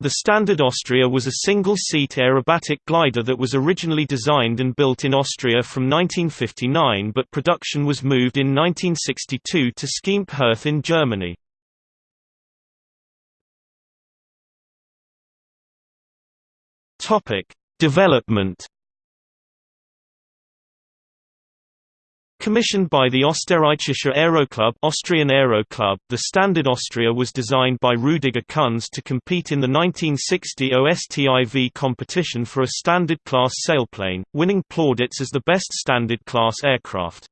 The Standard Austria was a single-seat aerobatic glider that was originally designed and built in Austria from 1959 but production was moved in 1962 to Schempp-Hirth in Germany. Development Commissioned by the Österreichischer Aeroclub Austrian Aero Club, the Standard Austria was designed by Rudiger Kunz to compete in the 1960 OSTIV competition for a standard class sailplane, winning plaudits as the best standard class aircraft.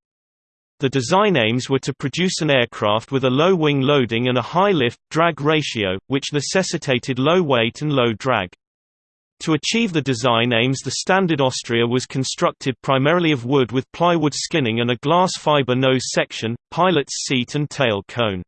The design aims were to produce an aircraft with a low wing loading and a high lift-drag ratio, which necessitated low weight and low drag. To achieve the design aims the Standard Austria was constructed primarily of wood with plywood skinning and a glass fiber nose section, pilot's seat and tail cone.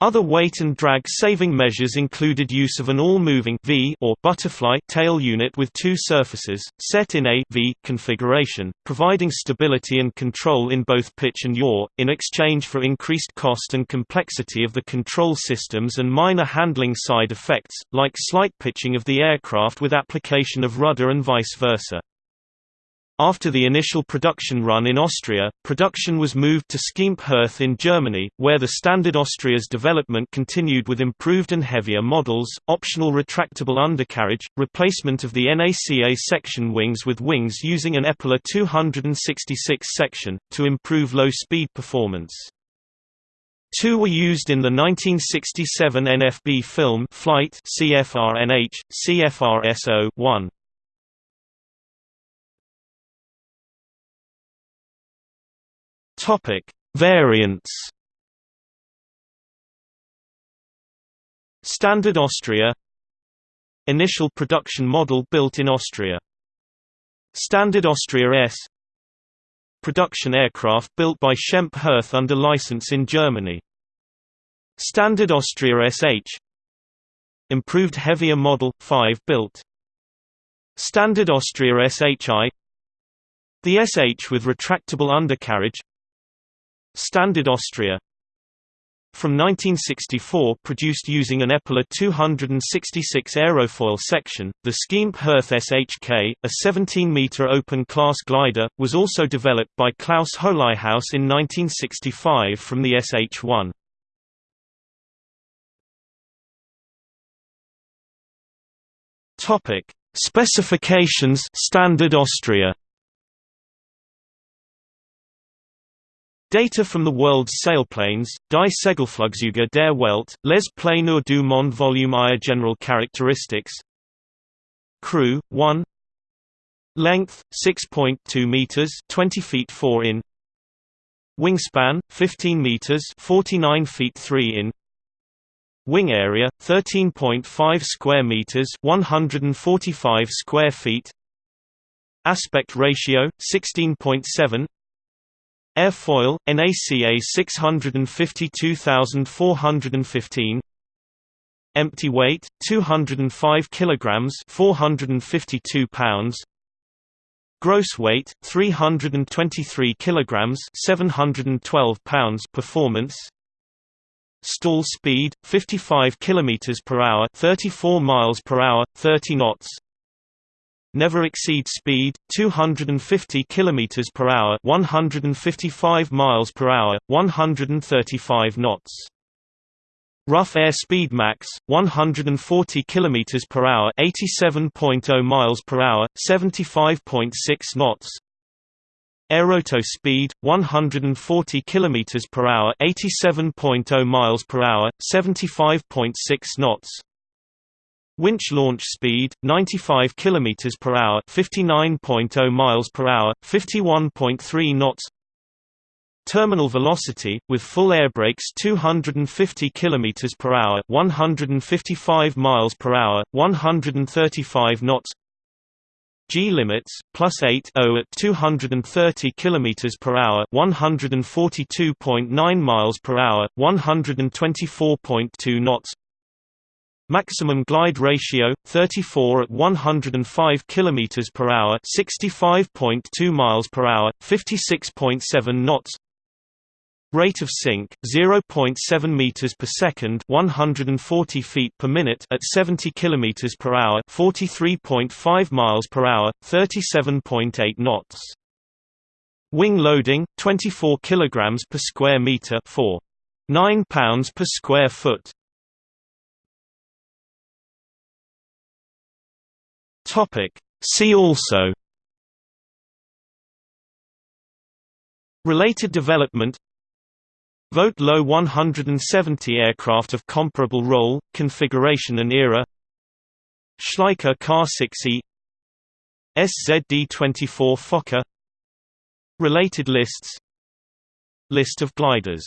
Other weight and drag saving measures included use of an all-moving V or butterfly tail unit with two surfaces, set in a V configuration, providing stability and control in both pitch and yaw, in exchange for increased cost and complexity of the control systems and minor handling side effects, like slight pitching of the aircraft with application of rudder and vice versa. After the initial production run in Austria, production was moved to Schempp-Hirth in Germany, where the Standard Austria's development continued with improved and heavier models, optional retractable undercarriage, replacement of the NACA section wings with wings using an Eppler 266 section, to improve low-speed performance. Two were used in the 1967 NFB film Flight CFRNH, CFRSO-1. Topic: Variants. Standard Austria. Initial production model built in Austria. Standard Austria S. Production aircraft built by Schempp-Hirth under license in Germany. Standard Austria SH Improved heavier model, 5 built. Standard Austria SHI The SH with retractable undercarriage Standard Austria. From 1964 produced using an Eppler 266 aerofoil section, the Schempp-Hirth SHK, a 17-meter open-class glider, was also developed by Klaus Holighaus in 1965 from the SH-1. Specifications. Standard Austria Data from the world's sailplanes, Die Segelflugzeuge der Welt, Les Planeurs du Monde Volume I General characteristics. Crew, 1 Length, 6.2 meters 20 feet 4 in. Wingspan, 15 meters 49 feet 3 in. Wing area, 13.5 square meters 145 square feet. Aspect ratio, 16.7 Airfoil, NACA 652415 Empty weight 205 kilograms 452 pounds. Gross weight 323 kilograms 712 pounds performance. Stall speed 55 kilometers per hour 34 miles per hour 30 knots never exceed speed 250 km per hour 155 miles per hour 135 knots. Rough air speed max 140 km per hour 87.0 miles per hour 75.6 knots. Aerotow speed 140 km per hour 87.0 miles per hour 75.6 knots Winch launch speed 95 km per hour, 59.0 miles per hour, 51.3 knots. Terminal velocity with full air brakes 250 km per hour, 155 miles per hour, 135 knots. G limits plus 8 0 at 230 km per hour, 142.9 miles per hour, 124.2 knots. Maximum glide ratio 34 at 105 km per hour, 65.2 miles per hour, 56.7 knots. Rate of sink 0.7 meters per second, 140 feet per minute at 70 kilometers per hour, 43.5 miles per hour, 37.8 knots. Wing loading 24 kilograms per square meter, 4 9 pounds per square foot. Topic. See also. Related development. Vogt Lo 170 aircraft of comparable role, configuration and era. Schleicher Ka 6E SZD-24 Foka. Related lists. List of gliders